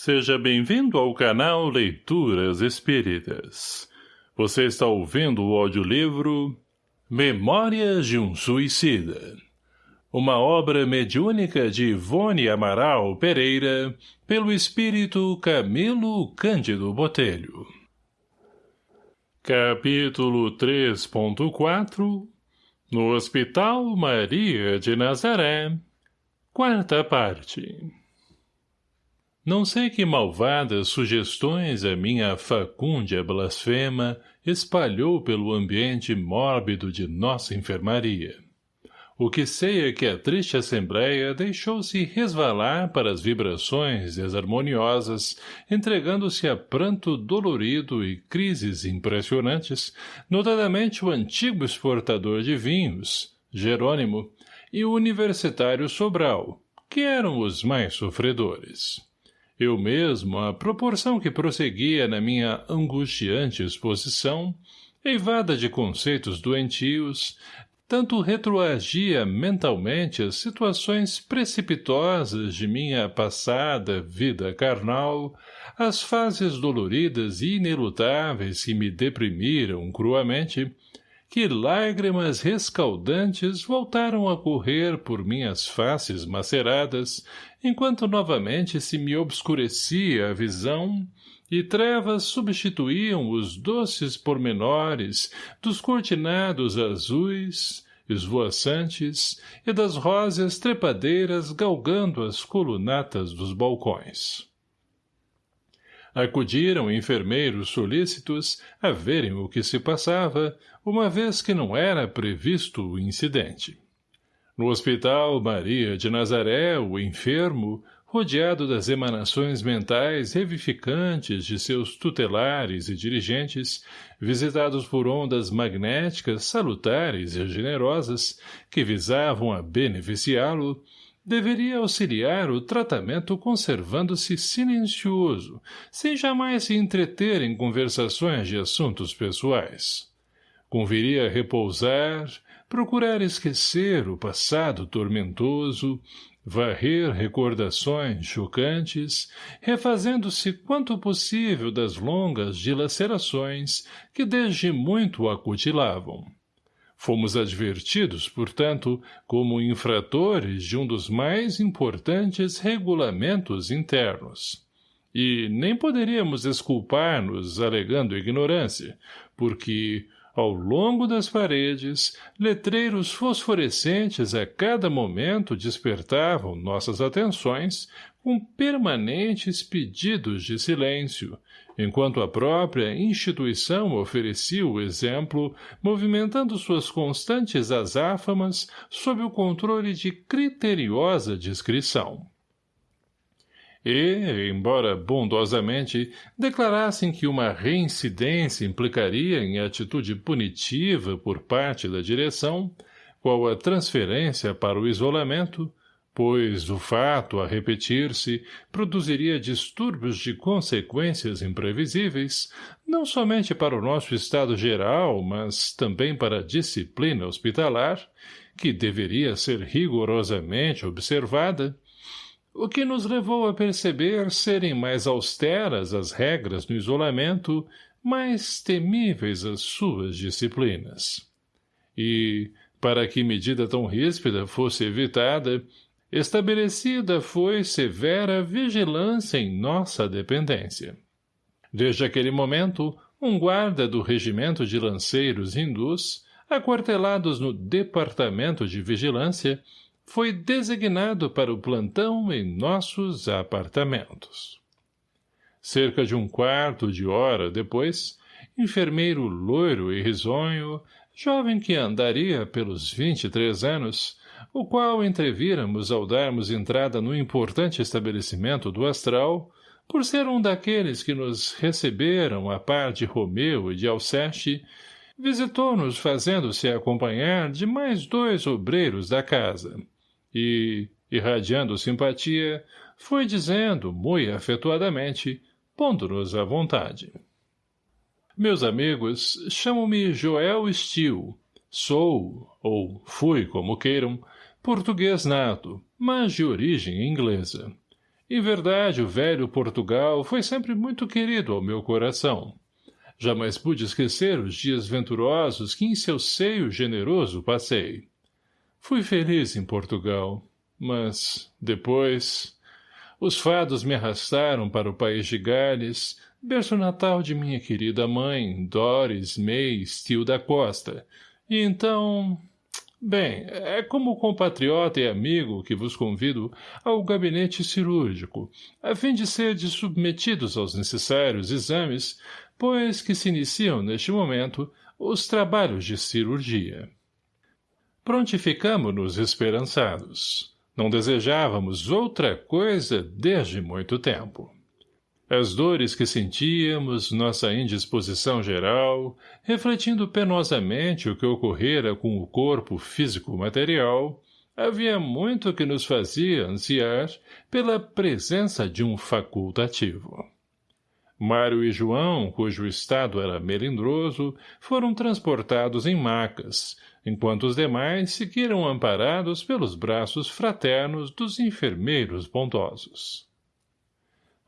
Seja bem-vindo ao canal Leituras Espíritas. Você está ouvindo o audiolivro Memórias de um Suicida. Uma obra mediúnica de Ivone Amaral Pereira, pelo espírito Camilo Cândido Botelho. Capítulo 3.4 No Hospital Maria de Nazaré Quarta parte não sei que malvadas sugestões a minha facúndia blasfema espalhou pelo ambiente mórbido de nossa enfermaria. O que sei é que a triste assembleia deixou-se resvalar para as vibrações desarmoniosas, entregando-se a pranto dolorido e crises impressionantes, notadamente o antigo exportador de vinhos, Jerônimo, e o universitário Sobral, que eram os mais sofredores. Eu mesmo, à proporção que prosseguia na minha angustiante exposição, eivada de conceitos doentios, tanto retroagia mentalmente as situações precipitosas de minha passada vida carnal, as fases doloridas e inelutáveis que me deprimiram cruamente, que lágrimas rescaldantes voltaram a correr por minhas faces maceradas, enquanto novamente se me obscurecia a visão e trevas substituíam os doces pormenores dos cortinados azuis, esvoaçantes e das róseas trepadeiras galgando as colunatas dos balcões. Acudiram enfermeiros solícitos a verem o que se passava, uma vez que não era previsto o incidente. No hospital Maria de Nazaré, o enfermo, rodeado das emanações mentais revificantes de seus tutelares e dirigentes, visitados por ondas magnéticas salutares e generosas que visavam a beneficiá-lo, deveria auxiliar o tratamento conservando-se silencioso, sem jamais se entreter em conversações de assuntos pessoais. Conviria repousar, procurar esquecer o passado tormentoso, varrer recordações chocantes, refazendo-se quanto possível das longas dilacerações que desde muito acutilavam. Fomos advertidos, portanto, como infratores de um dos mais importantes regulamentos internos. E nem poderíamos desculpar-nos alegando ignorância, porque, ao longo das paredes, letreiros fosforescentes a cada momento despertavam nossas atenções com permanentes pedidos de silêncio, enquanto a própria instituição oferecia o exemplo, movimentando suas constantes azáfamas sob o controle de criteriosa discrição. E, embora bondosamente declarassem que uma reincidência implicaria em atitude punitiva por parte da direção, qual a transferência para o isolamento, pois o fato a repetir-se produziria distúrbios de consequências imprevisíveis, não somente para o nosso estado geral, mas também para a disciplina hospitalar, que deveria ser rigorosamente observada, o que nos levou a perceber serem mais austeras as regras no isolamento, mais temíveis as suas disciplinas. E, para que medida tão ríspida fosse evitada, Estabelecida foi severa vigilância em nossa dependência. Desde aquele momento, um guarda do regimento de lanceiros hindus, aquartelados no Departamento de Vigilância, foi designado para o plantão em nossos apartamentos. Cerca de um quarto de hora depois, enfermeiro loiro e risonho, jovem que andaria pelos vinte e três anos, o qual entrevíramos ao darmos entrada no importante estabelecimento do Astral, por ser um daqueles que nos receberam a par de Romeu e de Alceste, visitou-nos fazendo-se acompanhar de mais dois obreiros da casa, e, irradiando simpatia, foi dizendo, muito afetuadamente, pondo-nos à vontade. Meus amigos, chamo-me Joel Steele. Sou, ou fui como queiram, português nato, mas de origem inglesa. Em verdade, o velho Portugal foi sempre muito querido ao meu coração. Jamais pude esquecer os dias venturosos que em seu seio generoso passei. Fui feliz em Portugal, mas, depois... Os fados me arrastaram para o país de Gales, berço natal de minha querida mãe, Doris May Steele da Costa, então... Bem, é como compatriota e amigo que vos convido ao gabinete cirúrgico, a fim de serdes submetidos aos necessários exames, pois que se iniciam neste momento os trabalhos de cirurgia. Prontificamo-nos esperançados. Não desejávamos outra coisa desde muito tempo. As dores que sentíamos, nossa indisposição geral, refletindo penosamente o que ocorrera com o corpo físico-material, havia muito que nos fazia ansiar pela presença de um facultativo. Mário e João, cujo estado era melindroso, foram transportados em macas, enquanto os demais seguiram amparados pelos braços fraternos dos enfermeiros bondosos.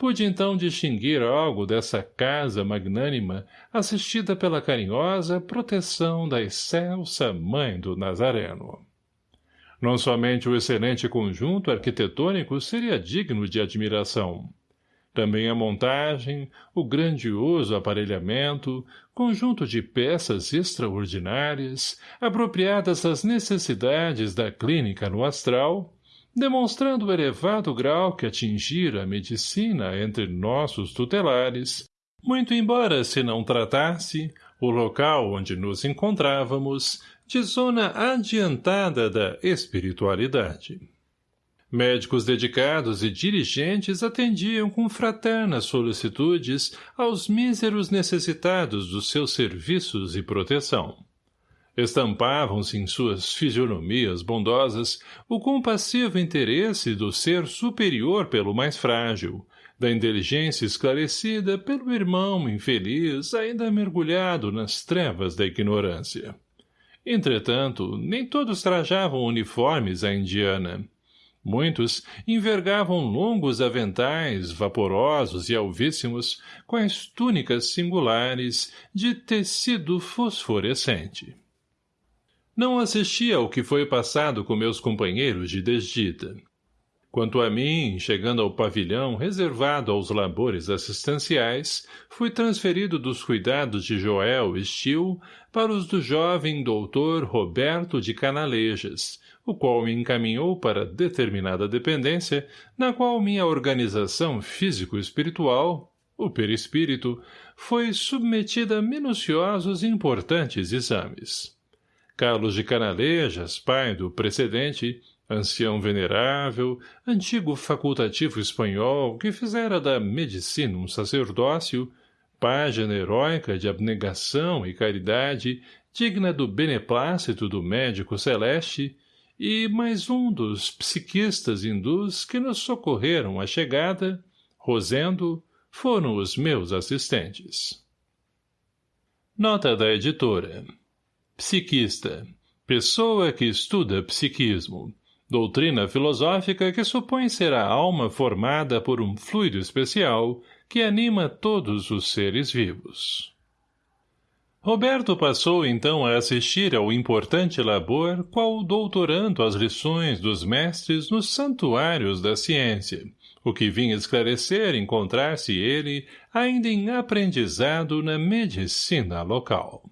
Pude então distinguir algo dessa casa magnânima assistida pela carinhosa proteção da excelsa mãe do Nazareno. Não somente o excelente conjunto arquitetônico seria digno de admiração. Também a montagem, o grandioso aparelhamento, conjunto de peças extraordinárias, apropriadas às necessidades da clínica no astral, demonstrando o elevado grau que atingira a medicina entre nossos tutelares, muito embora se não tratasse, o local onde nos encontrávamos, de zona adiantada da espiritualidade. Médicos dedicados e dirigentes atendiam com fraternas solicitudes aos míseros necessitados dos seus serviços e proteção. Estampavam-se em suas fisionomias bondosas o compassivo interesse do ser superior pelo mais frágil, da inteligência esclarecida pelo irmão infeliz ainda mergulhado nas trevas da ignorância. Entretanto, nem todos trajavam uniformes à indiana. Muitos envergavam longos aventais, vaporosos e alvíssimos, com as túnicas singulares de tecido fosforescente. Não assisti ao que foi passado com meus companheiros de desdita. Quanto a mim, chegando ao pavilhão reservado aos labores assistenciais, fui transferido dos cuidados de Joel Stil para os do jovem doutor Roberto de Canalejas, o qual me encaminhou para determinada dependência, na qual minha organização físico-espiritual, o perispírito, foi submetida a minuciosos e importantes exames. Carlos de Canalejas, pai do precedente, ancião venerável, antigo facultativo espanhol que fizera da medicina um sacerdócio, página heróica de abnegação e caridade, digna do beneplácito do médico celeste, e mais um dos psiquistas hindus que nos socorreram à chegada, Rosendo, foram os meus assistentes. Nota da editora Psiquista. Pessoa que estuda psiquismo. Doutrina filosófica que supõe ser a alma formada por um fluido especial que anima todos os seres vivos. Roberto passou então a assistir ao importante labor qual doutorando as lições dos mestres nos santuários da ciência, o que vinha esclarecer encontrar-se ele ainda em aprendizado na medicina local.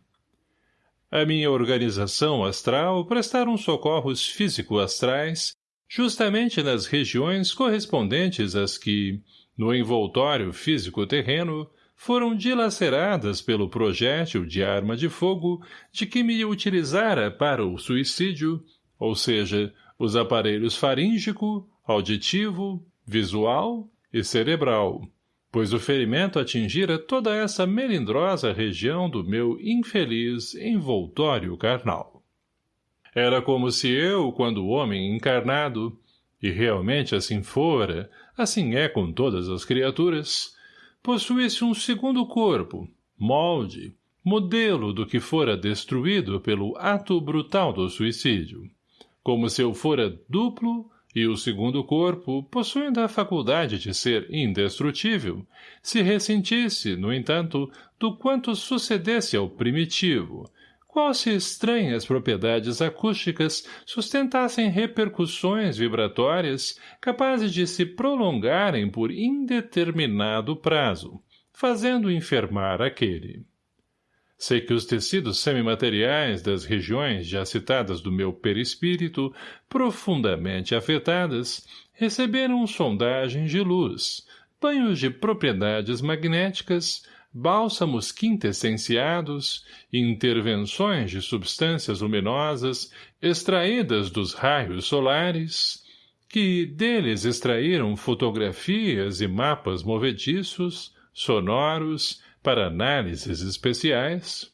A minha organização astral prestaram socorros físico-astrais justamente nas regiões correspondentes às que, no envoltório físico-terreno, foram dilaceradas pelo projétil de arma de fogo de que me utilizara para o suicídio, ou seja, os aparelhos faríngico, auditivo, visual e cerebral, pois o ferimento atingira toda essa melindrosa região do meu infeliz envoltório carnal. Era como se eu, quando homem encarnado, e realmente assim fora, assim é com todas as criaturas, possuísse um segundo corpo, molde, modelo do que fora destruído pelo ato brutal do suicídio, como se eu fora duplo e o segundo corpo, possuindo a faculdade de ser indestrutível, se ressentisse, no entanto, do quanto sucedesse ao primitivo, qual se estranhas propriedades acústicas sustentassem repercussões vibratórias capazes de se prolongarem por indeterminado prazo, fazendo enfermar aquele. Sei que os tecidos semimateriais das regiões já citadas do meu perispírito, profundamente afetadas, receberam sondagens de luz, banhos de propriedades magnéticas, bálsamos quintessenciados, intervenções de substâncias luminosas extraídas dos raios solares, que deles extraíram fotografias e mapas movediços, sonoros, para análises especiais,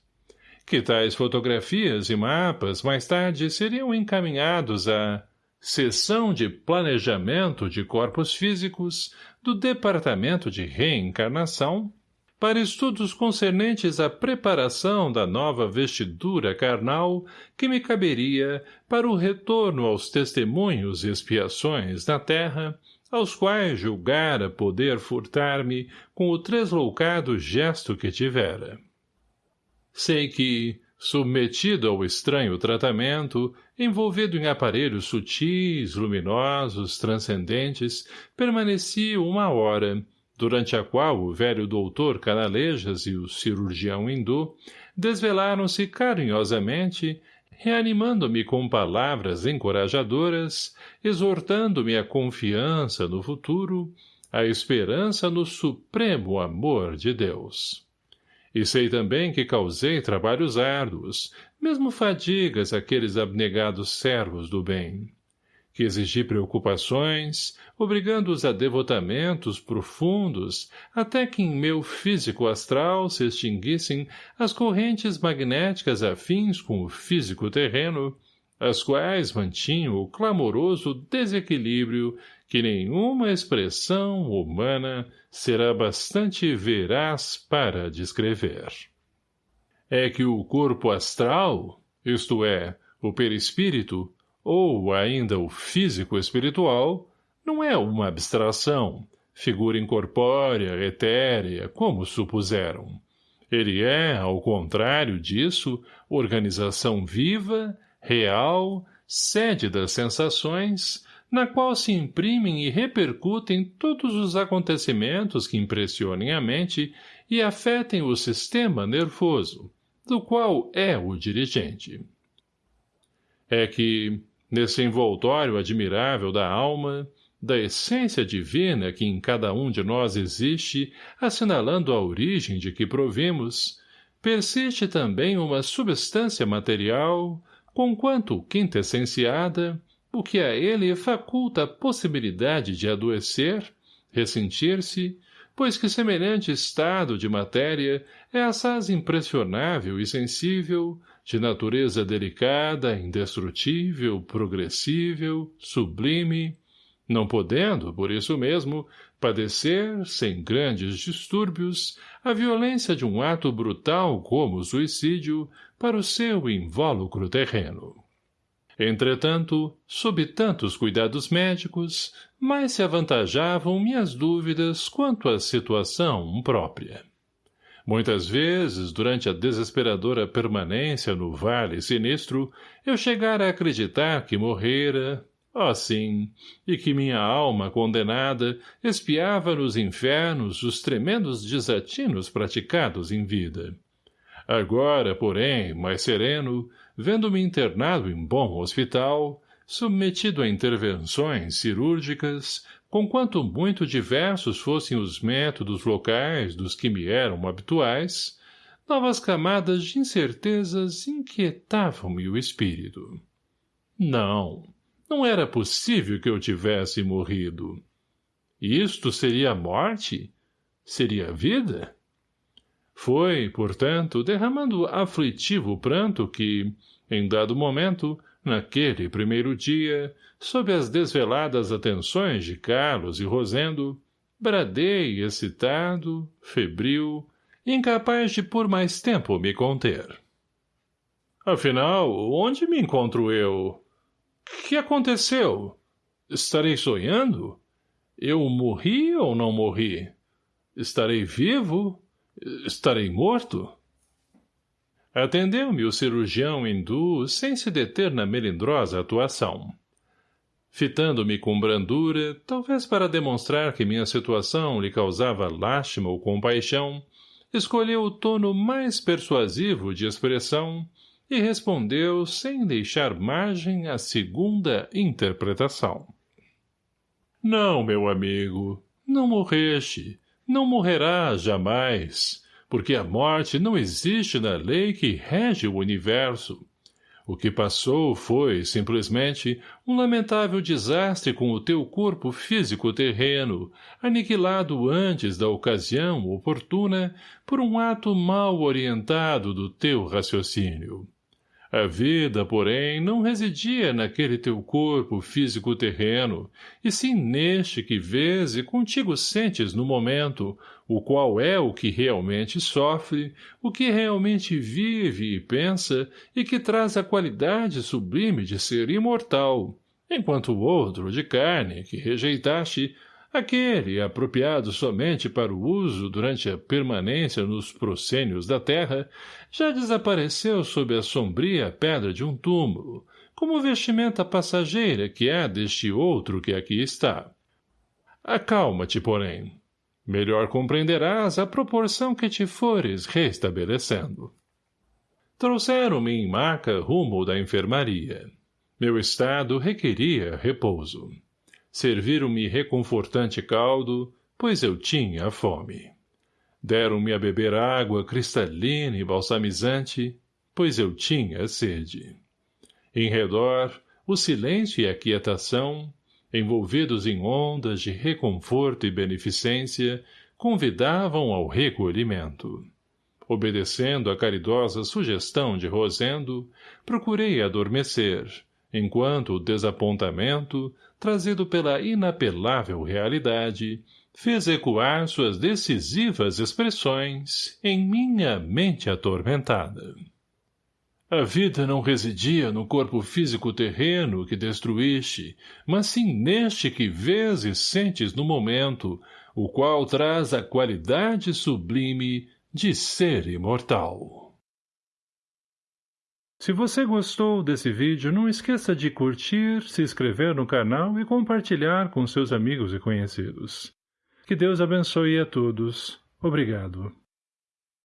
que tais fotografias e mapas mais tarde seriam encaminhados à Seção de Planejamento de Corpos Físicos do Departamento de Reencarnação para estudos concernentes à preparação da nova vestidura carnal que me caberia para o retorno aos testemunhos e expiações na terra aos quais julgara poder furtar-me com o tresloucado gesto que tivera. Sei que, submetido ao estranho tratamento, envolvido em aparelhos sutis, luminosos, transcendentes, permaneci uma hora, durante a qual o velho doutor Canalejas e o cirurgião hindu desvelaram-se carinhosamente reanimando-me com palavras encorajadoras, exortando-me à confiança no futuro, à esperança no supremo amor de Deus. E sei também que causei trabalhos árduos, mesmo fadigas àqueles abnegados servos do bem que exigi preocupações, obrigando-os a devotamentos profundos, até que em meu físico astral se extinguissem as correntes magnéticas afins com o físico terreno, as quais mantinham o clamoroso desequilíbrio que nenhuma expressão humana será bastante veraz para descrever. É que o corpo astral, isto é, o perispírito, ou ainda o físico espiritual, não é uma abstração, figura incorpórea, etérea, como supuseram. Ele é, ao contrário disso, organização viva, real, sede das sensações, na qual se imprimem e repercutem todos os acontecimentos que impressionem a mente e afetem o sistema nervoso, do qual é o dirigente. É que, nesse envoltório admirável da alma, da essência divina que em cada um de nós existe, assinalando a origem de que provemos, persiste também uma substância material, conquanto quintessenciada, o que a ele faculta a possibilidade de adoecer, ressentir-se, pois que semelhante estado de matéria é assaz impressionável e sensível, de natureza delicada, indestrutível, progressível, sublime, não podendo, por isso mesmo, padecer, sem grandes distúrbios, a violência de um ato brutal como o suicídio para o seu invólucro terreno. Entretanto, sob tantos cuidados médicos, mais se avantajavam minhas dúvidas quanto à situação própria. Muitas vezes, durante a desesperadora permanência no vale sinistro, eu chegara a acreditar que morrera, ó oh, sim, e que minha alma condenada espiava nos infernos os tremendos desatinos praticados em vida. Agora, porém, mais sereno, vendo-me internado em bom hospital, submetido a intervenções cirúrgicas, conquanto muito diversos fossem os métodos locais dos que me eram habituais, novas camadas de incertezas inquietavam-me o espírito. Não, não era possível que eu tivesse morrido. Isto seria morte? Seria vida? Foi, portanto, derramando aflitivo pranto que, em dado momento, naquele primeiro dia, sob as desveladas atenções de Carlos e Rosendo, bradei excitado, febril, incapaz de por mais tempo me conter. Afinal, onde me encontro eu? Que aconteceu? Estarei sonhando? Eu morri ou não morri? Estarei vivo? Estarei morto? Atendeu-me o cirurgião hindu sem se deter na melindrosa atuação. Fitando-me com brandura, talvez para demonstrar que minha situação lhe causava lástima ou compaixão, escolheu o tono mais persuasivo de expressão e respondeu sem deixar margem à segunda interpretação. Não, meu amigo, não morreste, não morrerás jamais, porque a morte não existe na lei que rege o universo. O que passou foi, simplesmente, um lamentável desastre com o teu corpo físico terreno, aniquilado antes da ocasião oportuna por um ato mal orientado do teu raciocínio. A vida, porém, não residia naquele teu corpo físico terreno, e sim neste que vês e contigo sentes no momento, o qual é o que realmente sofre, o que realmente vive e pensa, e que traz a qualidade sublime de ser imortal, enquanto o outro, de carne, que rejeitaste, Aquele, apropriado somente para o uso durante a permanência nos proscênios da terra, já desapareceu sob a sombria pedra de um túmulo, como vestimenta passageira que é deste outro que aqui está. Acalma-te, porém. Melhor compreenderás a proporção que te fores restabelecendo. Trouxeram-me em maca rumo da enfermaria. Meu estado requeria repouso. Serviram-me reconfortante caldo, pois eu tinha fome. Deram-me a beber água cristalina e balsamizante, pois eu tinha sede. Em redor, o silêncio e a quietação, envolvidos em ondas de reconforto e beneficência, convidavam ao recolhimento. Obedecendo à caridosa sugestão de Rosendo, procurei adormecer, enquanto o desapontamento, trazido pela inapelável realidade, fez ecoar suas decisivas expressões em minha mente atormentada. A vida não residia no corpo físico terreno que destruíste, mas sim neste que vês e sentes no momento, o qual traz a qualidade sublime de ser imortal. Se você gostou desse vídeo, não esqueça de curtir, se inscrever no canal e compartilhar com seus amigos e conhecidos. Que Deus abençoe a todos. Obrigado.